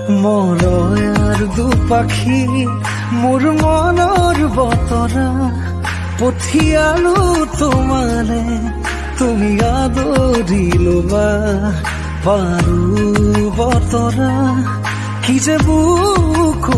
মলয়ার দু পাখি মোৰ মনৰ বতৰা পঠিয়ালো তোমারে, তুমি আদরিলবা পারু পাৰো বতৰা কি যে বুকু